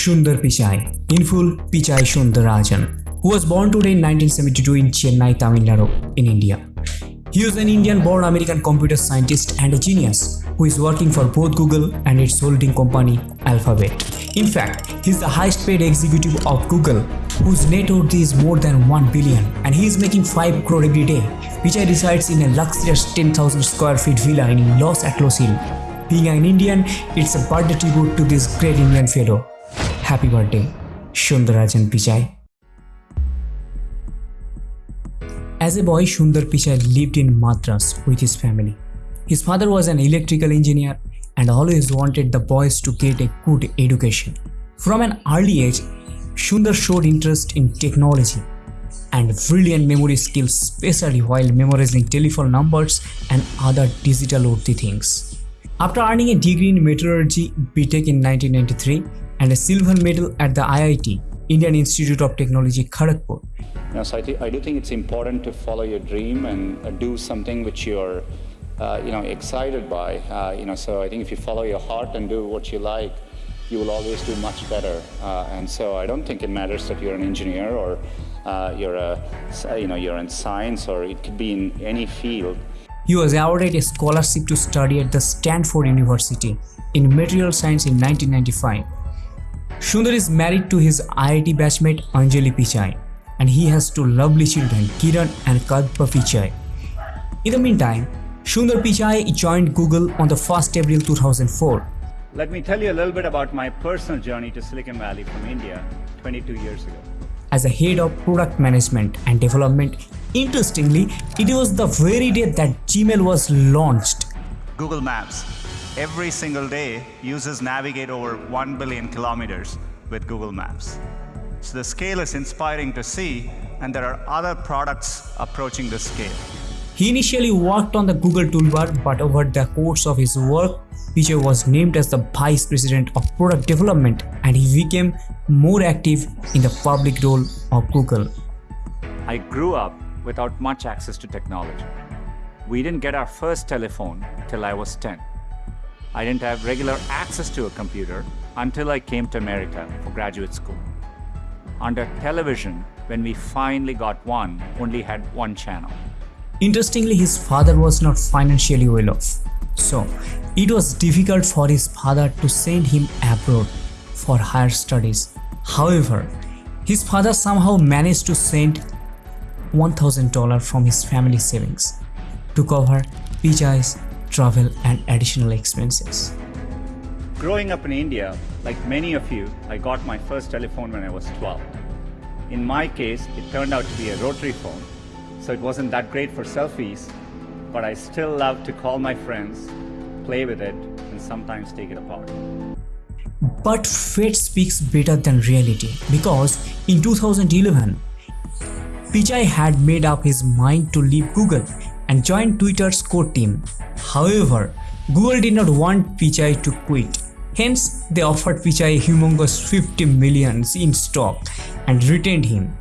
Sundar Pichai, in full Pichai Sundararajan, who was born today in 1972 in Chennai, Tamil Nadu, in India. He is an Indian-born American computer scientist and a genius who is working for both Google and its holding company Alphabet. In fact, he is the highest paid executive of Google whose net worth is more than 1 billion and he is making 5 crore every day. Pichai resides in a luxurious 10,000 square feet villa in Los Altos Hill. Being an Indian, it's a birthday tribute to this great Indian fellow. Happy birthday, Shundarajan Pichai. As a boy, Sundar Pichai lived in Madras with his family. His father was an electrical engineer and always wanted the boys to get a good education. From an early age, Sundar showed interest in technology and brilliant memory skills especially while memorizing telephone numbers and other digital worthy things. After earning a degree in metallurgy BTech in 1993 and a silver medal at the IIT, Indian Institute of Technology Kharagpur, know, so I, I, do think it's important to follow your dream and uh, do something which you're uh, you know, excited by. Uh, you know, so I think if you follow your heart and do what you like, you will always do much better. Uh, and so I don't think it matters that you're an engineer or uh, you're a, you know, you're in science or it could be in any field. He was awarded a scholarship to study at the Stanford University in material science in 1995. Sundar is married to his IIT batchmate Anjali Pichai and he has two lovely children Kiran and Kavya Pichai. In the meantime, Sundar Pichai joined Google on the 1st April 2004. Let me tell you a little bit about my personal journey to Silicon Valley from India 22 years ago. As a head of product management and development, interestingly, it was the very day that Gmail was launched. Google Maps. Every single day, users navigate over 1 billion kilometers with Google Maps. So the scale is inspiring to see, and there are other products approaching the scale. He initially worked on the Google toolbar, but over the course of his work, Pichai was named as the Vice President of Product Development and he became more active in the public role of Google. I grew up without much access to technology. We didn't get our first telephone till I was 10. I didn't have regular access to a computer until I came to America for graduate school. Under television, when we finally got one, only had one channel. Interestingly, his father was not financially well off, so it was difficult for his father to send him abroad for higher studies. However, his father somehow managed to send $1,000 from his family savings to cover Pichai's travel and additional expenses. Growing up in India, like many of you, I got my first telephone when I was 12. In my case, it turned out to be a rotary phone so it wasn't that great for selfies, but I still love to call my friends, play with it, and sometimes take it apart. But fate speaks better than reality because in 2011, Pichai had made up his mind to leave Google and joined Twitter's core team. However, Google did not want Pichai to quit. Hence, they offered Pichai humongous 50 millions in stock and retained him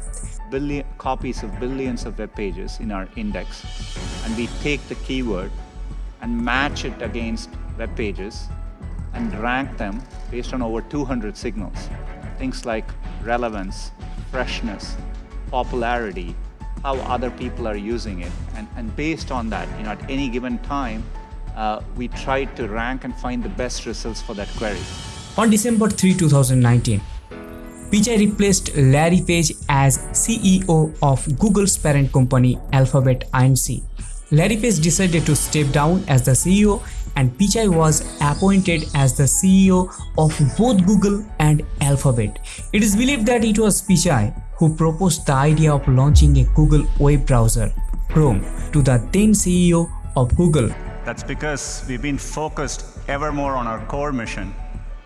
billion copies of billions of web pages in our index and we take the keyword and match it against web pages and rank them based on over 200 signals. Things like relevance, freshness, popularity, how other people are using it. And, and based on that, you know, at any given time, uh, we try to rank and find the best results for that query. On December 3, 2019, Pichai replaced Larry Page as CEO of Google's parent company Alphabet Inc. Larry Page decided to step down as the CEO and Pichai was appointed as the CEO of both Google and Alphabet. It is believed that it was Pichai who proposed the idea of launching a Google web browser, Chrome, to the then CEO of Google. That's because we've been focused ever more on our core mission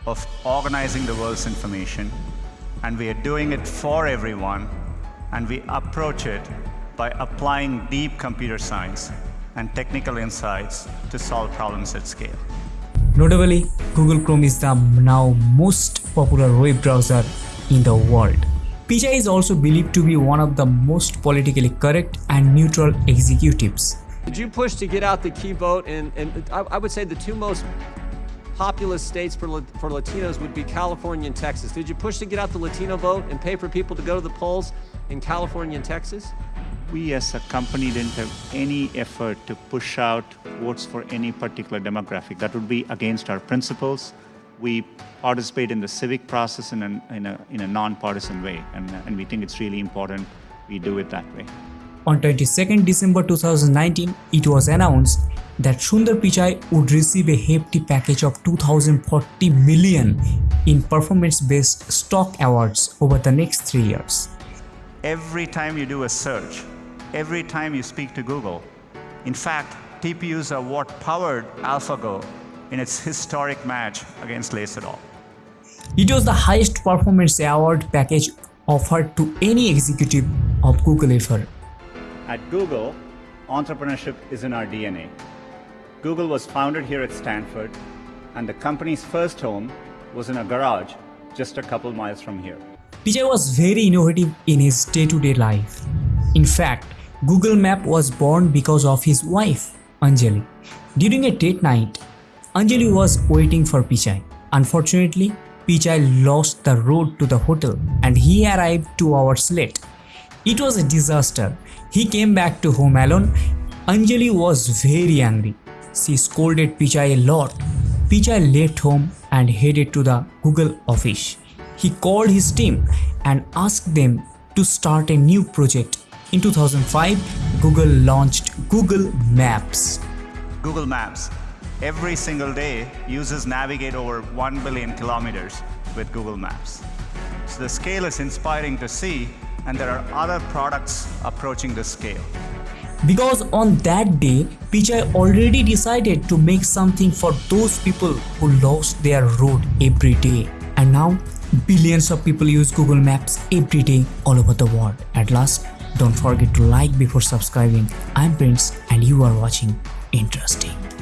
of organizing the world's information and we are doing it for everyone, and we approach it by applying deep computer science and technical insights to solve problems at scale. Notably, Google Chrome is the now most popular web browser in the world. Pichai is also believed to be one of the most politically correct and neutral executives. Did you push to get out the key vote? And, and I, I would say the two most populous states for, for Latinos would be California and Texas. Did you push to get out the Latino vote and pay for people to go to the polls in California and Texas? We as a company didn't have any effort to push out votes for any particular demographic. That would be against our principles. We participate in the civic process in a, in a, in a non-partisan way, and, and we think it's really important we do it that way. On 22nd December 2019, it was announced that Sundar Pichai would receive a hefty package of 2040 million in performance-based stock awards over the next three years. Every time you do a search, every time you speak to Google, in fact, TPUs are what powered AlphaGo in its historic match against Lee Sedol. It was the highest performance award package offered to any executive of Google ever. At Google, entrepreneurship is in our DNA. Google was founded here at Stanford, and the company's first home was in a garage just a couple miles from here. Pichai was very innovative in his day-to-day life. In fact, Google Map was born because of his wife, Anjali. During a date night, Anjali was waiting for Pichai. Unfortunately, Pichai lost the road to the hotel and he arrived two hours late. It was a disaster. He came back to home alone. Anjali was very angry. She scolded Pichai a lot. Pichai left home and headed to the Google office. He called his team and asked them to start a new project. In 2005, Google launched Google Maps. Google Maps. Every single day, users navigate over 1 billion kilometers with Google Maps. So the scale is inspiring to see, and there are other products approaching this scale. Because on that day, Pichai already decided to make something for those people who lost their road every day. And now, billions of people use Google Maps every day all over the world. At last, don't forget to like before subscribing. I'm Prince and you are watching Interesting.